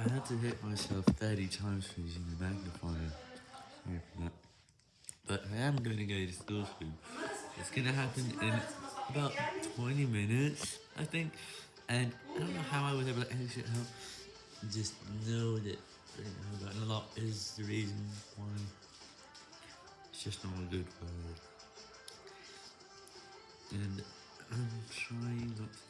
I had to hit myself 30 times for using the magnifier. Sorry for that. But I am going to go to school soon. It's going to happen in about 20 minutes, I think. And I don't know how I was able to exit home. Just know that a lot is the reason why. It's just not a good word. And I'm trying not to.